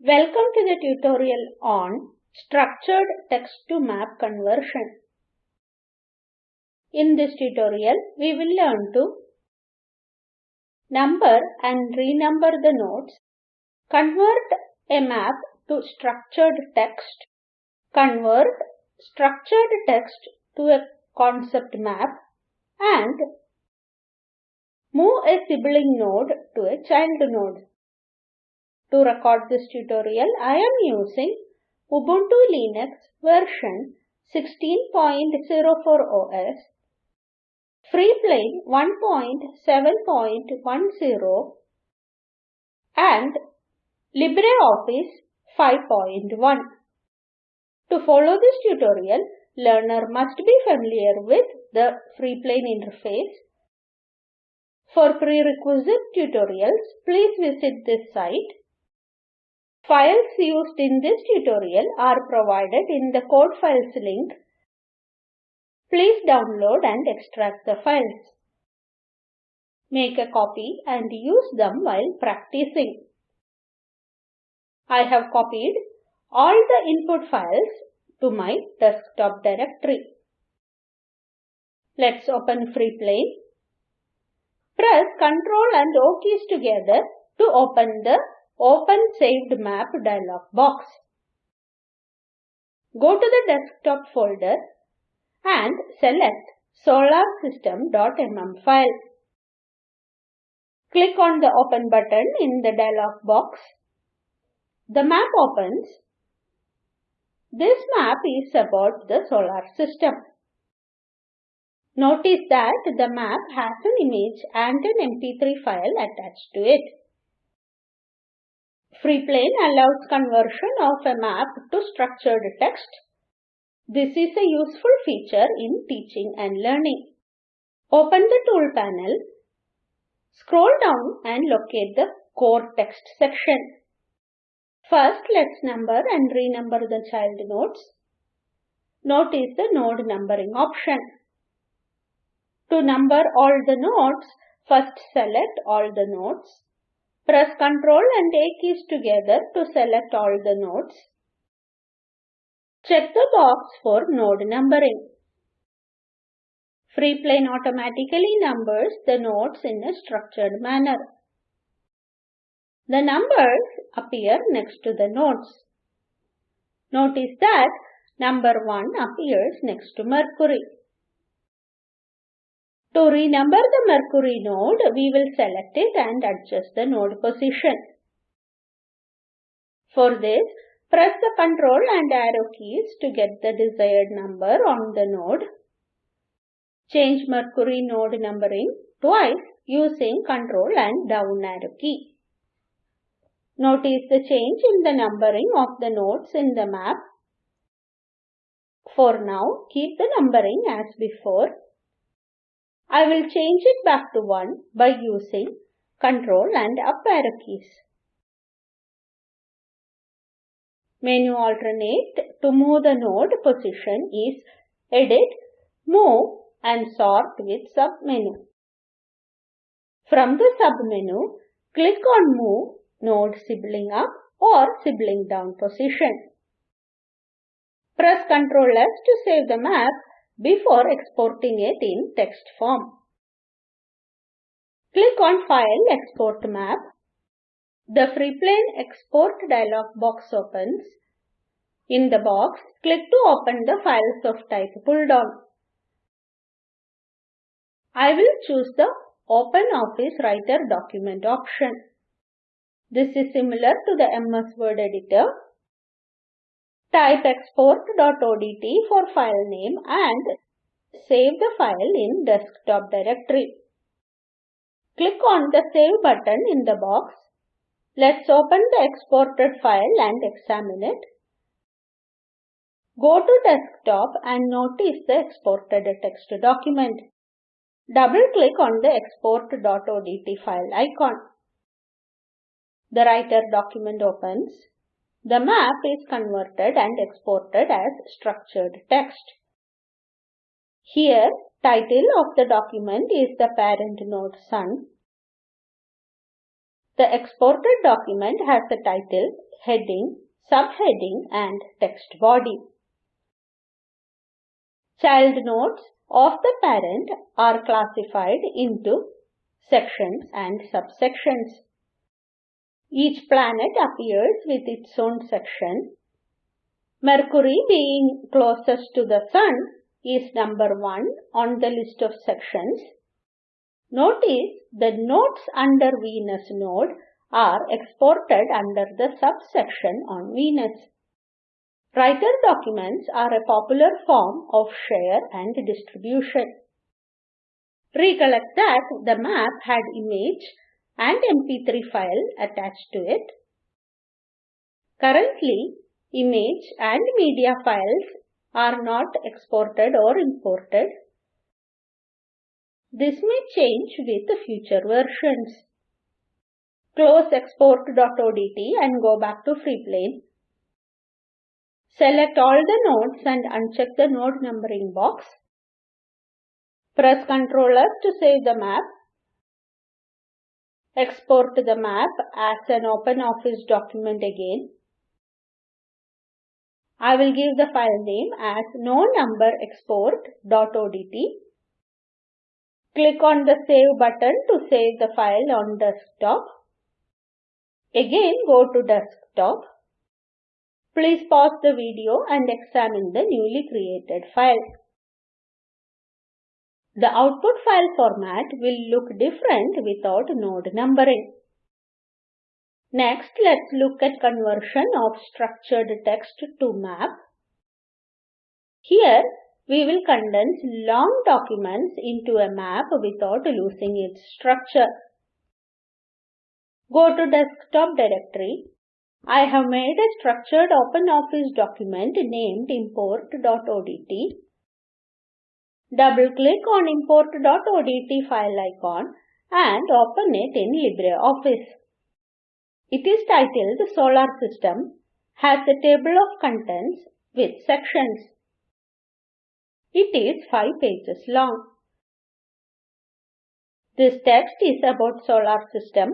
Welcome to the tutorial on structured text to map conversion. In this tutorial, we will learn to number and renumber the nodes, convert a map to structured text, convert structured text to a concept map, and move a sibling node to a child node. To record this tutorial, I am using Ubuntu Linux version 16.04 OS, Freeplane 1.7.10 and LibreOffice 5.1. To follow this tutorial, learner must be familiar with the Freeplane interface. For prerequisite tutorials, please visit this site Files used in this tutorial are provided in the code files link. Please download and extract the files. Make a copy and use them while practicing. I have copied all the input files to my desktop directory. Let's open Freeplane. Press Ctrl and O keys together to open the Open Saved Map dialog box. Go to the desktop folder and select solarsystem.mm file. Click on the Open button in the dialog box. The map opens. This map is about the solar system. Notice that the map has an image and an MP3 file attached to it. Freeplane allows conversion of a map to structured text. This is a useful feature in teaching and learning. Open the tool panel. Scroll down and locate the core text section. First, let's number and renumber the child nodes. Notice the node numbering option. To number all the nodes, first select all the nodes. Press Ctrl and A keys together to select all the nodes. Check the box for node numbering. Freeplane automatically numbers the nodes in a structured manner. The numbers appear next to the nodes. Notice that number 1 appears next to Mercury. To renumber the Mercury node, we will select it and adjust the node position. For this, press the Ctrl and arrow keys to get the desired number on the node. Change Mercury node numbering twice using Ctrl and down arrow key. Notice the change in the numbering of the nodes in the map. For now, keep the numbering as before I will change it back to 1 by using Ctrl and up arrow keys. Menu alternate to move the node position is Edit, Move and Sort with submenu. From the submenu, click on Move node sibling up or sibling down position. Press Ctrl S to save the map before exporting it in text form. Click on File Export Map. The Freeplane Export dialog box opens. In the box, click to open the Files of Type pull-down. I will choose the Open Office Writer document option. This is similar to the MS Word editor Type export.odt for file name and save the file in desktop directory. Click on the Save button in the box. Let's open the exported file and examine it. Go to desktop and notice the exported text document. Double click on the export.odt file icon. The writer document opens. The map is converted and exported as structured text. Here, title of the document is the parent node Sun. The exported document has the title, heading, subheading and text body. Child nodes of the parent are classified into sections and subsections. Each planet appears with its own section. Mercury being closest to the Sun is number 1 on the list of sections. Notice the nodes under Venus node are exported under the subsection on Venus. Writer documents are a popular form of share and distribution. Recollect that the map had image and MP3 file attached to it. Currently, image and media files are not exported or imported. This may change with future versions. Close export.odt and go back to Freeplane. Select all the nodes and uncheck the node numbering box. Press Ctrl to save the map. Export the map as an OpenOffice document again. I will give the file name as no number. Click on the Save button to save the file on desktop. Again go to desktop. Please pause the video and examine the newly created file. The output file format will look different without node numbering. Next, let's look at conversion of structured text to map. Here, we will condense long documents into a map without losing its structure. Go to desktop directory. I have made a structured OpenOffice document named import.odt. Double-click on import.odt file icon and open it in LibreOffice. It is titled Solar System, has a table of contents with sections. It is 5 pages long. This text is about solar system.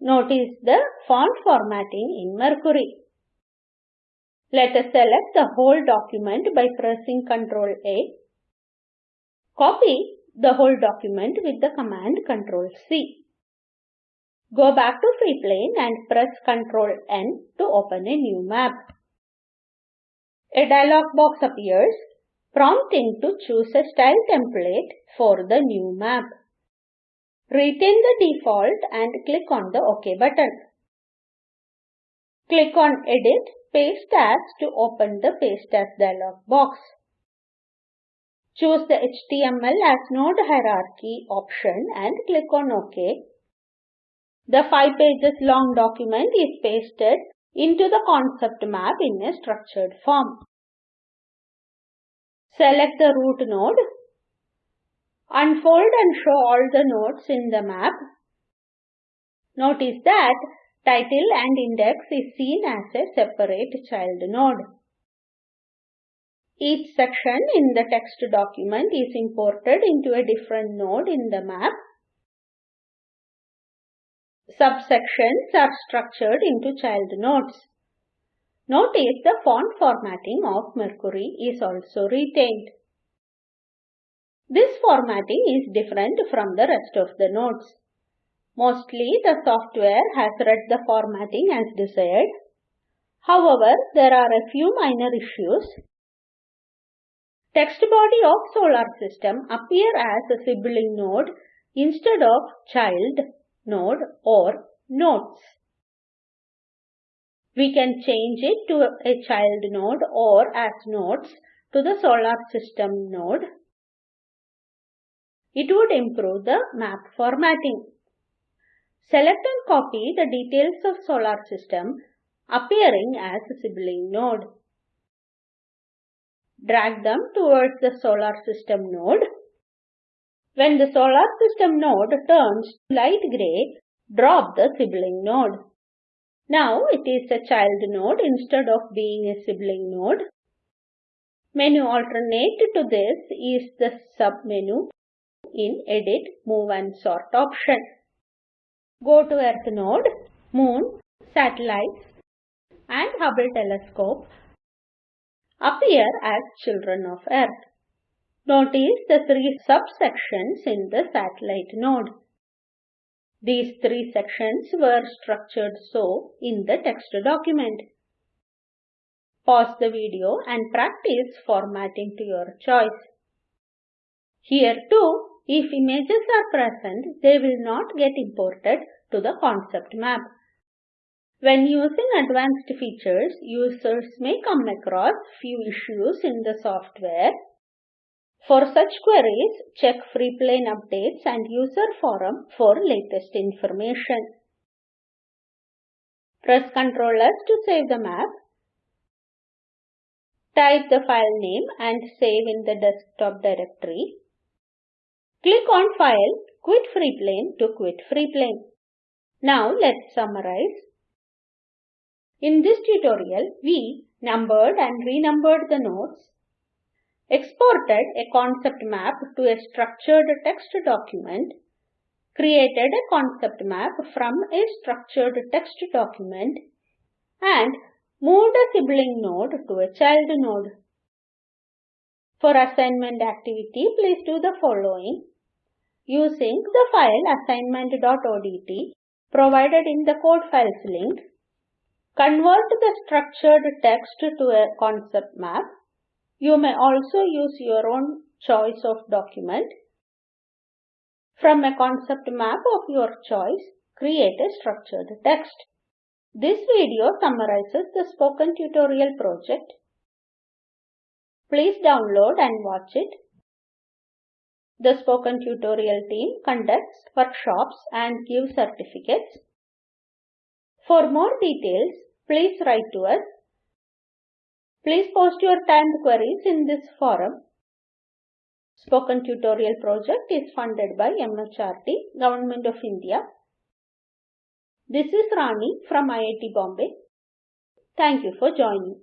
Notice the font formatting in Mercury. Let us select the whole document by pressing Ctrl A. Copy the whole document with the command Ctrl C. Go back to Freeplane and press Ctrl N to open a new map. A dialog box appears prompting to choose a style template for the new map. Retain the default and click on the OK button. Click on Edit Paste As to open the Paste As dialog box. Choose the HTML as node hierarchy option and click on OK the 5 pages long document is pasted into the concept map in a structured form. Select the root node. Unfold and show all the nodes in the map. Notice that title and index is seen as a separate child node. Each section in the text document is imported into a different node in the map Subsections are structured into child nodes. Notice the font formatting of Mercury is also retained. This formatting is different from the rest of the nodes. Mostly the software has read the formatting as desired. However, there are a few minor issues. Text body of solar system appear as a sibling node instead of child node or nodes. We can change it to a child node or as nodes to the solar system node. It would improve the map formatting. Select and copy the details of solar system appearing as a sibling node. Drag them towards the solar system node when the solar system node turns light gray, drop the sibling node. Now it is a child node instead of being a sibling node. Menu alternate to this is the submenu in Edit, Move and Sort option. Go to Earth node, Moon, Satellites and Hubble telescope appear as children of Earth. Notice the three subsections in the satellite node. These three sections were structured so in the text document. Pause the video and practice formatting to your choice. Here too, if images are present, they will not get imported to the concept map. When using advanced features, users may come across few issues in the software. For such queries, check Freeplane updates and user forum for latest information. Press Ctrl S to save the map. Type the file name and save in the desktop directory. Click on File, Quit Freeplane to quit Freeplane. Now let's summarize. In this tutorial, we numbered and renumbered the nodes, exported a concept map to a structured text document, created a concept map from a structured text document, and moved a sibling node to a child node. For assignment activity, please do the following. Using the file assignment.odt provided in the code files link, Convert the structured text to a concept map. You may also use your own choice of document. From a concept map of your choice, create a structured text. This video summarizes the spoken tutorial project. Please download and watch it. The spoken tutorial team conducts workshops and gives certificates. For more details, please write to us. Please post your timed queries in this forum. Spoken Tutorial project is funded by MHRD, Government of India. This is Rani from IIT Bombay. Thank you for joining.